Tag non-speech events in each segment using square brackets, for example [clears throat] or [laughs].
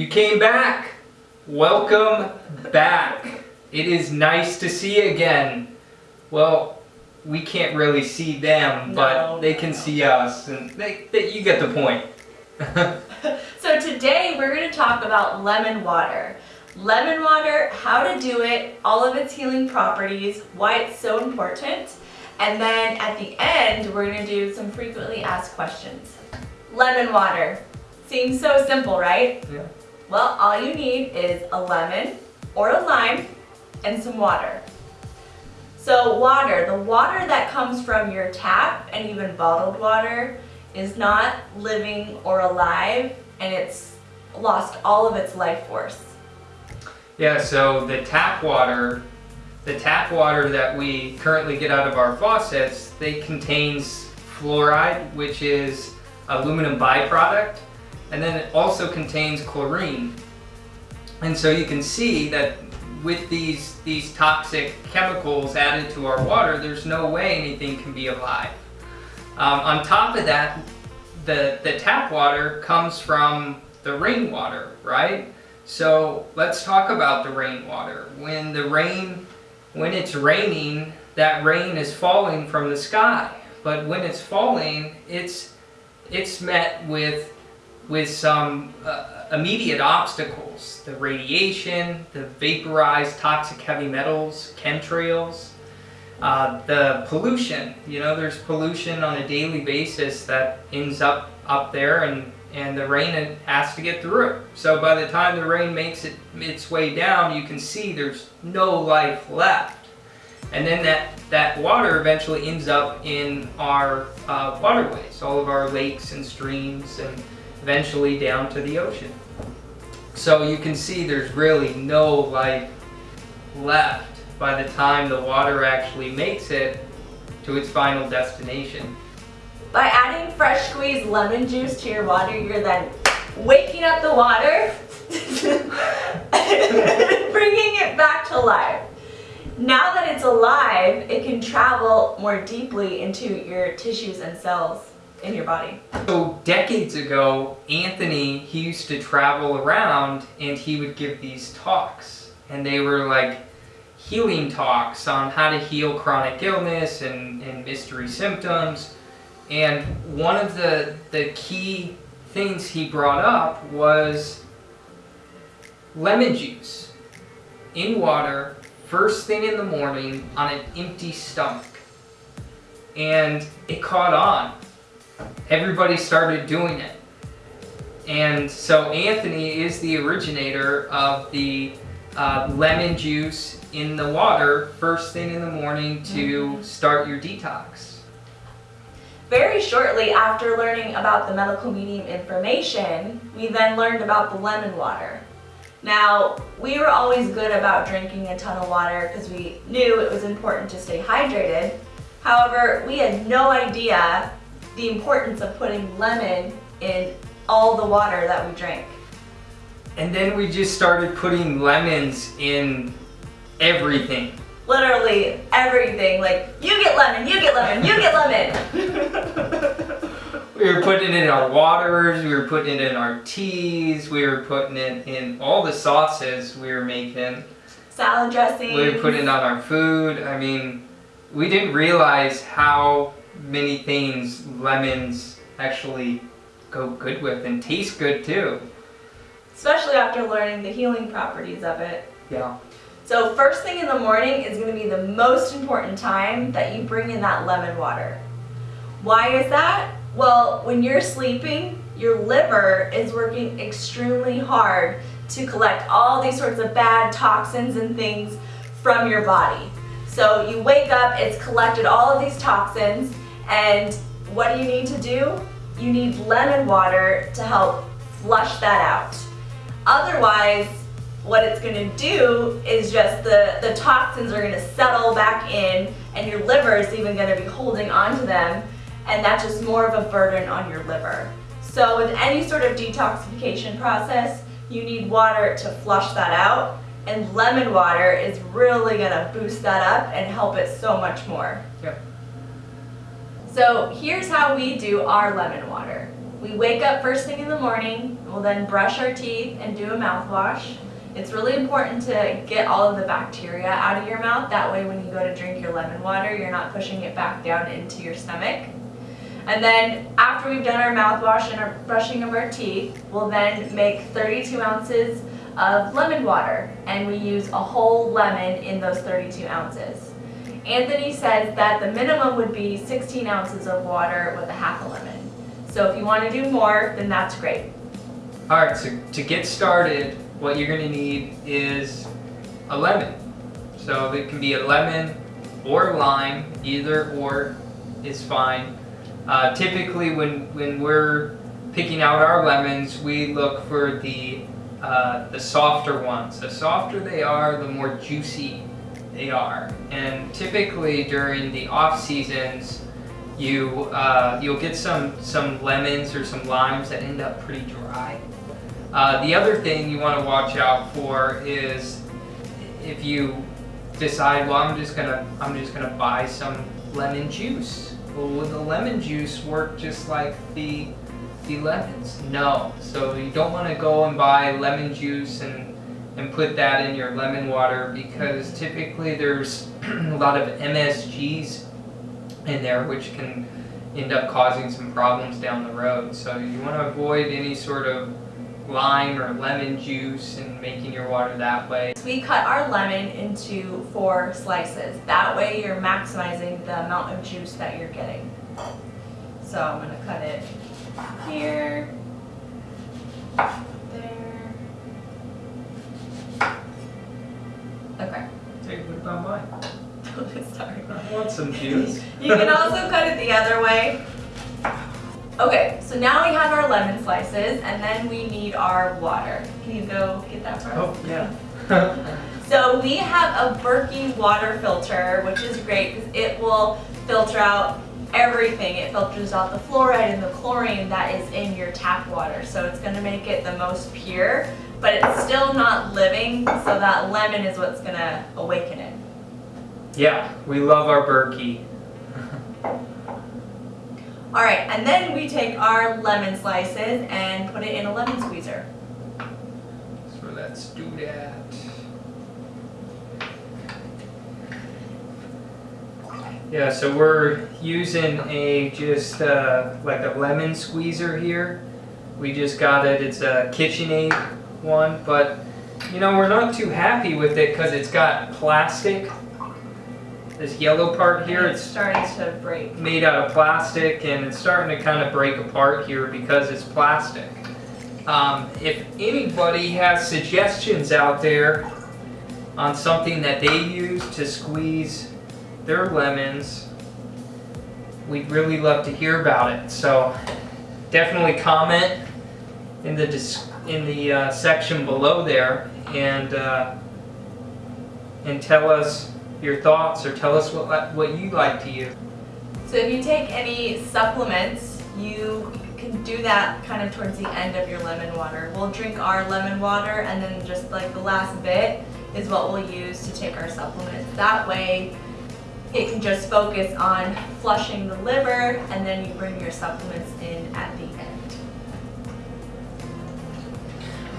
You came back. Welcome back. It is nice to see you again. Well, we can't really see them, but No, they can no. see us, and they, they, you get the point. [laughs] So today we're going to talk about lemon water. Lemon water, how to do it, all of its healing properties, why it's so important, and then at the end we're going to do some frequently asked questions. Lemon water. Seems so simple, right? Yeah. Well, all you need is a lemon or a lime and some water. So water, the water that comes from your tap and even bottled water is not living or alive and it's lost all of its life force. Yeah, so the tap water, the tap water that we currently get out of our faucets, they contains fluoride, which is aluminum byproduct, and then it also contains chlorine. And so you can see that with these, these toxic chemicals added to our water, there's no way anything can be alive. Um, on top of that, the, the tap water comes from the rainwater, right? So let's talk about the rainwater. When the rain, when it's raining, that rain is falling from the sky. But when it's falling, it's, it's met with, with some uh, immediate obstacles. The radiation, the vaporized toxic heavy metals, chemtrails, uh, the pollution, you know, there's pollution on a daily basis that ends up up there and, and the rain has to get through it. So by the time the rain makes it its way down, you can see there's no life left. And then that, that water eventually ends up in our uh, waterways, all of our lakes and streams and eventually down to the ocean. So you can see there's really no life left by the time the water actually makes it to its final destination. By adding fresh squeezed lemon juice to your water, you're then waking up the water, [laughs] bringing it back to life. Now that it's alive, it can travel more deeply into your tissues and cells in your body. So decades ago, Anthony, he used to travel around and he would give these talks. And they were like healing talks on how to heal chronic illness and, and mystery symptoms. And one of the, the key things he brought up was lemon juice in water first thing in the morning on an empty stomach. And it caught on. Everybody started doing it. And so Anthony is the originator of the uh, lemon juice in the water first thing in the morning to start your detox. Very shortly after learning about the medical medium information, we then learned about the lemon water. Now, we were always good about drinking a ton of water because we knew it was important to stay hydrated. However, we had no idea the importance of putting lemon in all the water that we drink. And then we just started putting lemons in everything. Literally everything, like, you get lemon, you get lemon, you get lemon. [laughs] We were putting it in our waters, we were putting it in our teas, we were putting it in all the sauces we were making. Salad dressing. We were putting it on our food. I mean, we didn't realize how many things lemons actually go good with and taste good too. Especially after learning the healing properties of it. Yeah. So first thing in the morning is going to be the most important time that you bring in that lemon water. Why is that? Well, when you're sleeping, your liver is working extremely hard to collect all these sorts of bad toxins and things from your body. So you wake up, it's collected all of these toxins, and what do you need to do? You need lemon water to help flush that out. Otherwise, what it's going to do is just the, the toxins are going to settle back in and your liver is even going to be holding onto them and that's just more of a burden on your liver. So with any sort of detoxification process, you need water to flush that out and lemon water is really going to boost that up and help it so much more. Yep. So here's how we do our lemon water. We wake up first thing in the morning, we'll then brush our teeth and do a mouthwash. It's really important to get all of the bacteria out of your mouth. That way when you go to drink your lemon water, you're not pushing it back down into your stomach. And then after we've done our mouthwash and our brushing of our teeth, we'll then make 32 ounces of lemon water. And we use a whole lemon in those 32 ounces. Anthony says that the minimum would be 16 ounces of water with a half a lemon. So if you want to do more, then that's great. Alright, so to get started, what you're going to need is a lemon. So it can be a lemon or lime, either or is fine. Uh, typically when, when we're picking out our lemons, we look for the, uh, the softer ones. The softer they are, the more juicy they are. And typically during the off seasons, you, uh, you'll get some, some lemons or some limes that end up pretty dry. Uh, the other thing you want to watch out for is if you decide, well, I'm just gonna I'm just gonna buy some lemon juice. Well, will the lemon juice work just like the the lemons? No. So you don't want to go and buy lemon juice and and put that in your lemon water because typically there's [clears throat] a lot of MSGs in there which can end up causing some problems down the road. So you want to avoid any sort of lime or lemon juice and making your water that way. We cut our lemon into four slices. That way you're maximizing the amount of juice that you're getting. So I'm going to cut it here, Some. You can also cut it the other way. Okay, so now we have our lemon slices and then we need our water. Can you go get that for us? Oh, yeah. [laughs] So we have a Berkey water filter, which is great because it will filter out everything. It filters out the fluoride and the chlorine that is in your tap water. So it's going to make it the most pure, but it's still not living, so that lemon is what's going to awaken it. Yeah, we love our Berkey. [laughs] All right, and then we take our lemon slices and put it in a lemon squeezer. So let's do that. Yeah, so we're using a just uh, like a lemon squeezer here. We just got it, it's a KitchenAid one, but you know, we're not too happy with it because it's got plastic. This yellow part here, And it's starting to break. made out of plastic and it's starting to kind of break apart here because it's plastic. Um, if anybody has suggestions out there on something that they use to squeeze their lemons we'd really love to hear about it. So definitely comment in the in the uh, section below there and uh, and tell us your thoughts or tell us what what you like to use. So if you take any supplements, you can do that kind of towards the end of your lemon water. We'll drink our lemon water and then just like the last bit is what we'll use to take our supplements. That way it can just focus on flushing the liver and then you bring your supplements in at the end.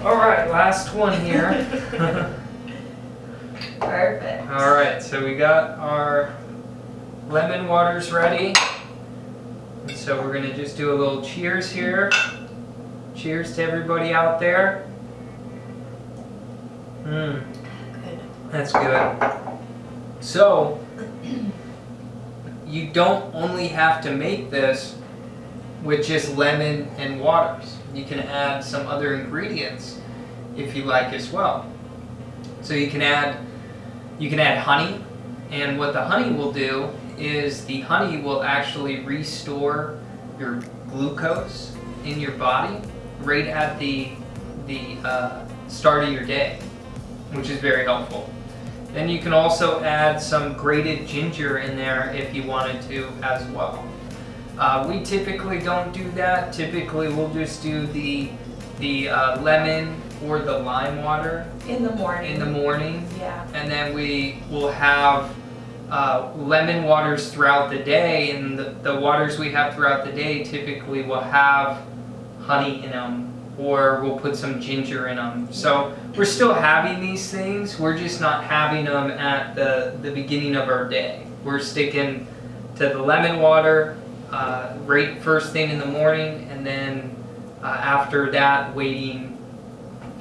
All right, last one here. [laughs] [laughs] Perfect. All right, so we got our lemon waters ready. And so we're gonna just do a little cheers here. Cheers to everybody out there. Mmm, that's good. So, you don't only have to make this with just lemon and waters. You can add some other ingredients if you like as well. So you can add you can add honey and what the honey will do is the honey will actually restore your glucose in your body right at the the uh, start of your day, which is very helpful. Then you can also add some grated ginger in there if you wanted to as well. Uh, we typically don't do that. Typically we'll just do the the uh, lemon or the lime water In the morning. in the morning. Yeah. and then we will have uh, lemon waters throughout the day. And the, the waters we have throughout the day typically will have honey in them or we'll put some ginger in them so we're still having these things. We're just not having them at the, the beginning of our day. We're sticking to the lemon water uh, right first thing in the morning and then uh, after that waiting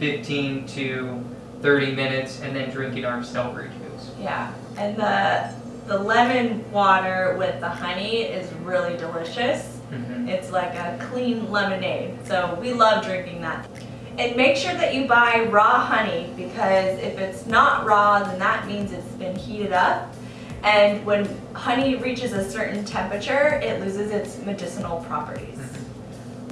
15 to 30 minutes and then drinking our celery juice. Yeah. And the the lemon water with the honey is really delicious. Mhm. It's like a clean lemonade. So we love drinking that. And make sure that you buy raw honey because if it's not raw, then that means it's been heated up. And when honey reaches a certain temperature, it loses its medicinal properties.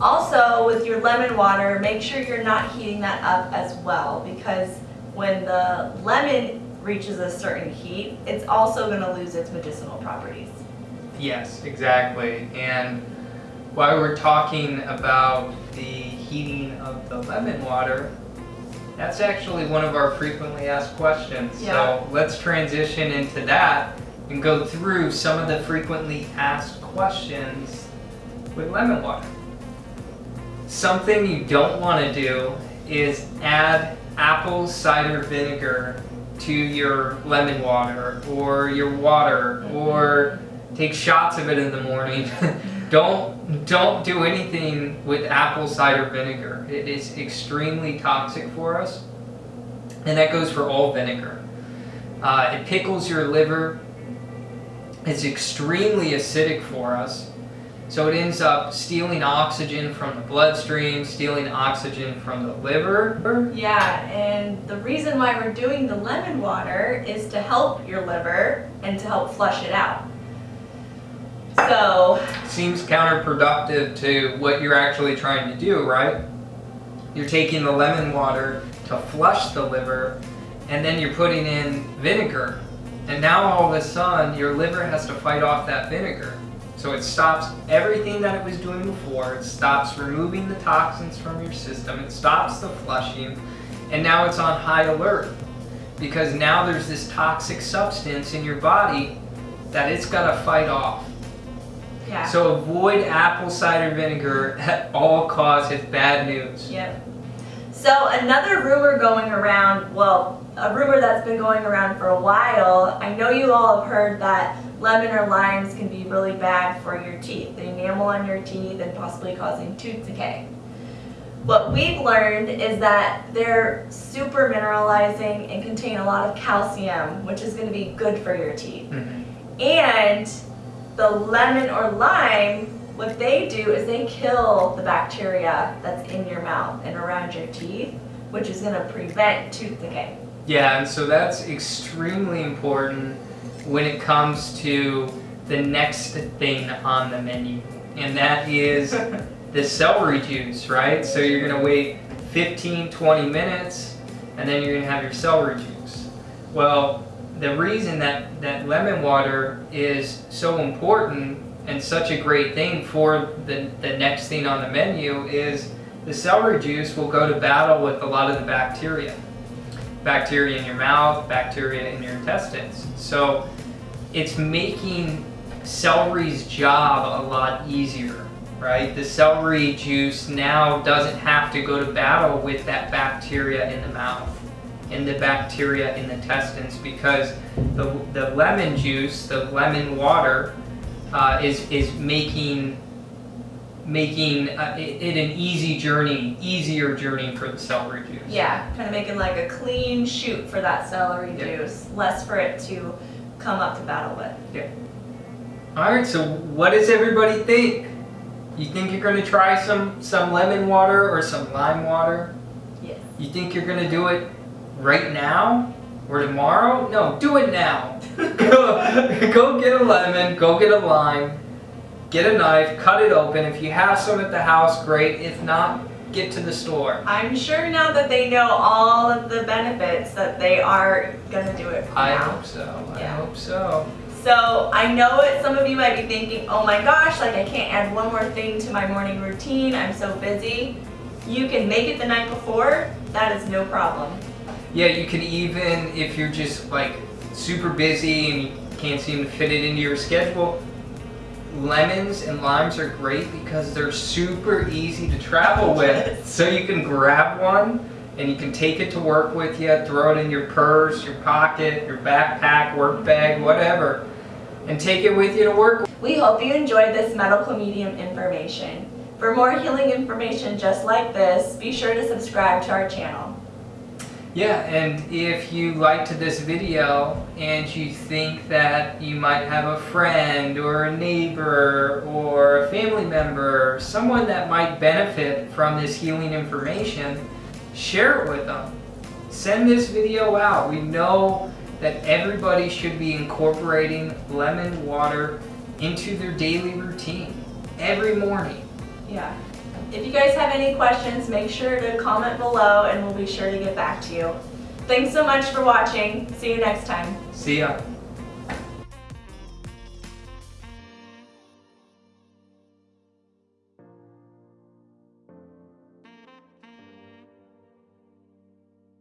Also, with your lemon water, make sure you're not heating that up as well because when the lemon reaches a certain heat, it's also going to lose its medicinal properties. Yes, exactly. And while we're talking about the heating of the lemon water, that's actually one of our frequently asked questions. Yeah. So let's transition into that and go through some of the frequently asked questions with lemon water. Something you don't want to do is add apple cider vinegar to your lemon water or your water or take shots of it in the morning. [laughs] don't don't do anything with apple cider vinegar. It is extremely toxic for us, and that goes for all vinegar. Uh, it pickles your liver. It's extremely acidic for us. So it ends up stealing oxygen from the bloodstream, stealing oxygen from the liver. Yeah, and the reason why we're doing the lemon water is to help your liver and to help flush it out. So, Seems counterproductive to what you're actually trying to do, right? You're taking the lemon water to flush the liver, and then you're putting in vinegar. And now all of a sudden, your liver has to fight off that vinegar. So it stops everything that it was doing before. It stops removing the toxins from your system. It stops the flushing. And now it's on high alert. Because now there's this toxic substance in your body that it's got to fight off. yeah. So avoid apple cider vinegar at all costs. It's bad news. Yep. So another rumor going around, well, a rumor that's been going around for a while, I know you all have heard that lemon or limes can be really bad for your teeth, the enamel on your teeth and possibly causing tooth decay. What we've learned is that they're super mineralizing and contain a lot of calcium, which is going to be good for your teeth. Mhm. And the lemon or lime, what they do is they kill the bacteria that's in your mouth and around your teeth, which is going to prevent tooth decay. Yeah, and so that's extremely important when it comes to the next thing on the menu, and that is [laughs] the celery juice, right? So you're gonna wait 15, 20 minutes, and then you're gonna have your celery juice. Well, the reason that, that lemon water is so important and such a great thing for the, the next thing on the menu is the celery juice will go to battle with a lot of the bacteria. Bacteria in your mouth, bacteria in your intestines. So it's making celery's job a lot easier, right? The celery juice now doesn't have to go to battle with that bacteria in the mouth and the bacteria in the intestines because the, the lemon juice, the lemon water, uh, is, is making making uh, it, it an easy journey, easier journey for the celery juice. Yeah, kind of making like a clean chute for that celery Yeah. juice, less for it to come up to battle with. Yeah. All right, so what does everybody think? You think you're going to try some some lemon water or some lime water? Yes. You think you're going to do it right now or tomorrow? No, do it now. [laughs] go, go get a lemon, go get a lime, get a knife, cut it open. If you have some at the house, great. If not, get to the store. I'm sure now that they know all of the benefits that they are gonna do it for I now. hope so. I hope so. So I know it. Some of you might be thinking, "Oh my gosh, like I can't add one more thing to my morning routine. I'm so busy." You can make it the night before. That is no problem. Yeah, you can even, if you're just like super busy and you can't seem to fit it into your schedule, lemons and limes are great because they're super easy to travel with. So you can grab one and you can take it to work with you, throw it in your purse, your pocket, your backpack, work bag, whatever, and take it with you to work. We hope you enjoyed this medical medium information. For more healing information just like this, be sure to subscribe to our channel. Yeah, and if you liked this video and you think that you might have a friend or a neighbor or a family member, someone that might benefit from this healing information, share it with them. Send this video out. We know that everybody should be incorporating lemon water into their daily routine every morning. Yeah. If you guys have any questions, make sure to comment below and we'll be sure to get back to you. Thanks so much for watching. See you next time. See ya.